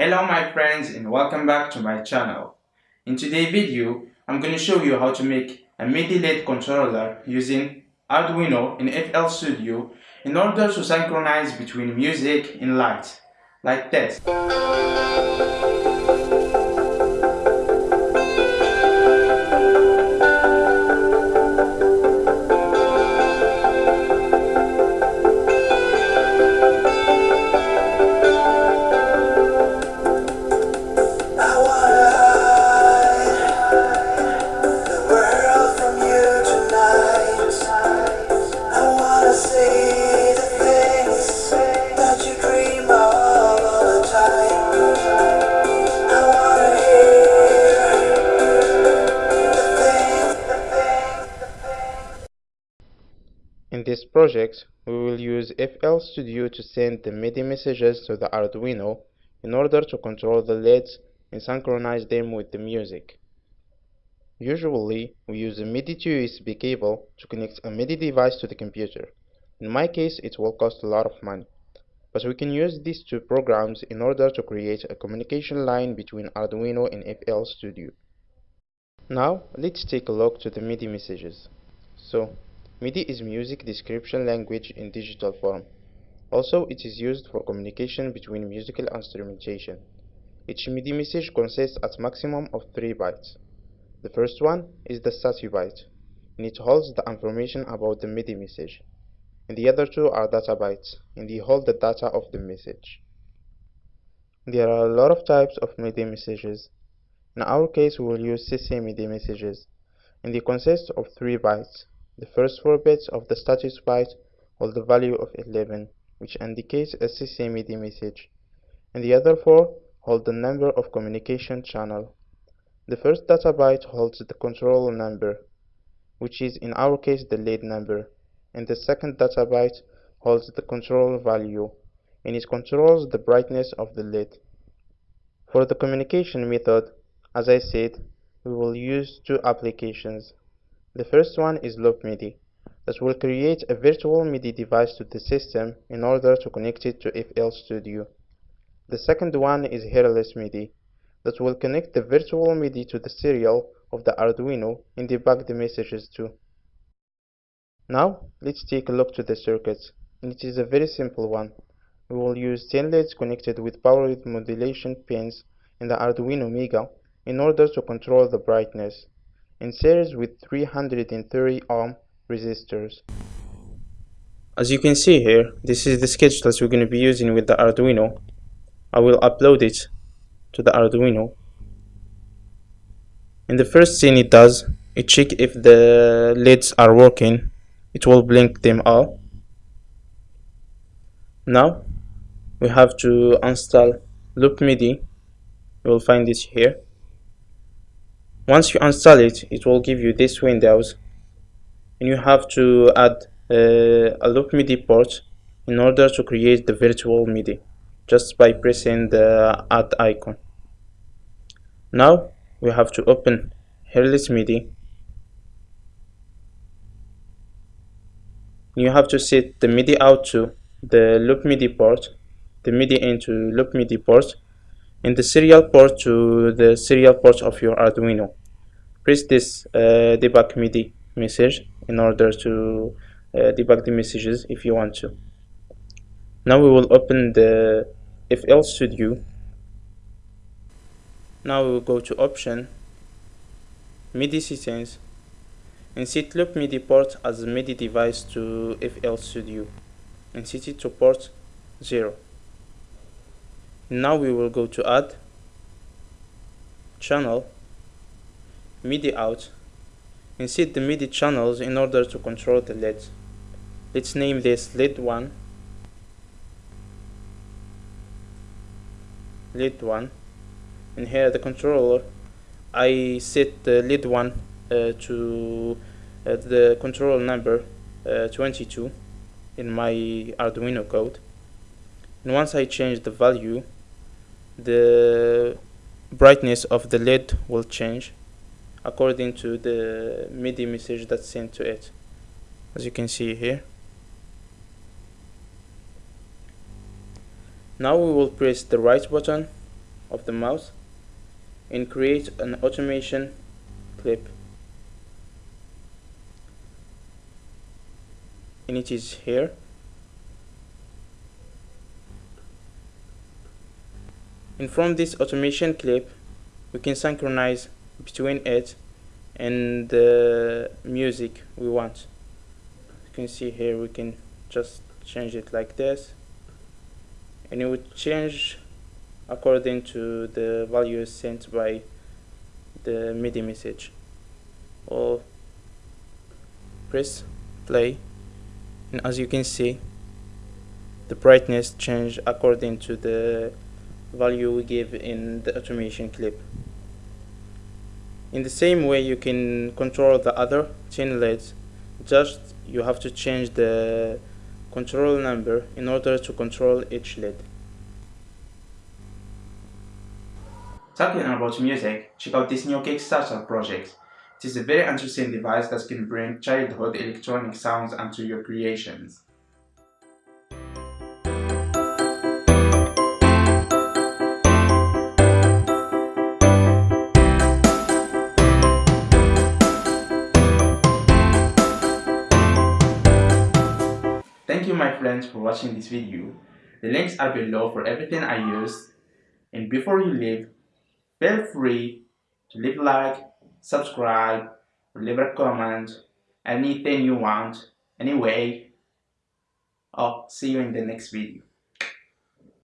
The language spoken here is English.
Hello my friends and welcome back to my channel. In today's video, I'm going to show you how to make a MIDI LED controller using Arduino in FL Studio in order to synchronize between music and light, like this. In this project, we will use FL Studio to send the MIDI messages to the Arduino in order to control the LEDs and synchronize them with the music. Usually, we use a MIDI to USB cable to connect a MIDI device to the computer. In my case, it will cost a lot of money. But we can use these two programs in order to create a communication line between Arduino and FL Studio. Now, let's take a look to the MIDI messages. So, MIDI is music description language in digital form. Also, it is used for communication between musical instrumentation. Each MIDI message consists at maximum of 3 bytes. The first one is the status byte, and it holds the information about the MIDI message. And the other two are data bytes, and they hold the data of the message. There are a lot of types of MIDI messages. In our case, we will use CC MIDI messages, and they consist of 3 bytes. The first 4 bits of the status byte hold the value of 11, which indicates a CC MIDI message, and the other 4 hold the number of communication channel. The first data byte holds the control number, which is in our case the LED number, and the second data byte holds the control value, and it controls the brightness of the LED. For the communication method, as I said, we will use two applications. The first one is Loop MIDI, that will create a virtual MIDI device to the system in order to connect it to FL Studio. The second one is Hairless MIDI, that will connect the virtual MIDI to the serial of the Arduino and debug the messages too. Now, let's take a look to the circuit, and it is a very simple one. We will use 10 LEDs connected with power modulation pins in the Arduino Mega in order to control the brightness in series with 330 ohm resistors. As you can see here, this is the sketch that we're going to be using with the Arduino. I will upload it to the Arduino. In the first thing it does, it check if the LEDs are working. It will blink them all. Now, we have to install Loop MIDI. You will find it here once you install it it will give you this windows. And you have to add uh, a loop MIDI port in order to create the virtual MIDI just by pressing the add icon. Now we have to open Hairless MIDI. You have to set the MIDI out to the loop MIDI port the MIDI into loop MIDI port and the serial port to the serial port of your Arduino. Press this uh, debug MIDI message in order to uh, debug the messages if you want to. Now we will open the FL Studio. Now we will go to Option, MIDI Settings, and set Loop MIDI port as MIDI device to FL Studio and set it to port 0 now we will go to add channel MIDI out and set the MIDI channels in order to control the LEDs. Let's name this LED 1 LED 1 and here the controller I set the LED 1 uh, to uh, the control number uh, 22 in my Arduino code. And once I change the value the brightness of the LED will change according to the MIDI message that's sent to it. As you can see here. Now we will press the right button of the mouse and create an automation clip. And it is here. And from this automation clip we can synchronize between it and the music we want. You can see here we can just change it like this. And it would change according to the values sent by the MIDI message. Or press play. And as you can see the brightness change according to the value we give in the automation clip in the same way you can control the other 10 LEDs just you have to change the control number in order to control each LED Talking about music, check out this new Kickstarter project. It is a very interesting device that can bring childhood electronic sounds into your creations. My friends for watching this video. The links are below for everything I used. And before you leave, feel free to leave a like, subscribe, leave a comment, anything you want. Anyway, I'll see you in the next video.